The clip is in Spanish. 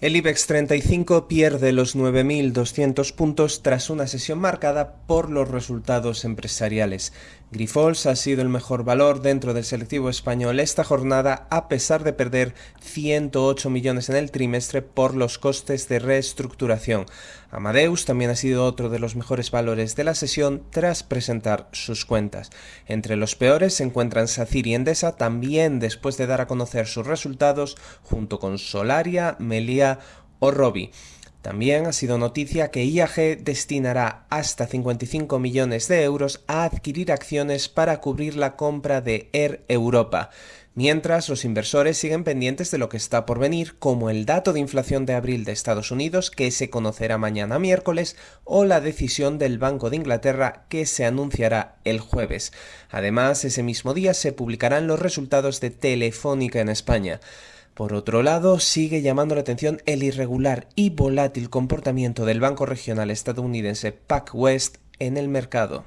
El IBEX 35 pierde los 9.200 puntos tras una sesión marcada por los resultados empresariales. Grifols ha sido el mejor valor dentro del selectivo español esta jornada a pesar de perder 108 millones en el trimestre por los costes de reestructuración. Amadeus también ha sido otro de los mejores valores de la sesión tras presentar sus cuentas. Entre los peores se encuentran Sacir y Endesa también después de dar a conocer sus resultados junto con Solaria, Melia o Robi. También ha sido noticia que IAG destinará hasta 55 millones de euros a adquirir acciones para cubrir la compra de Air Europa, mientras los inversores siguen pendientes de lo que está por venir, como el dato de inflación de abril de Estados Unidos que se conocerá mañana miércoles o la decisión del Banco de Inglaterra que se anunciará el jueves. Además, ese mismo día se publicarán los resultados de Telefónica en España. Por otro lado, sigue llamando la atención el irregular y volátil comportamiento del banco regional estadounidense PacWest en el mercado.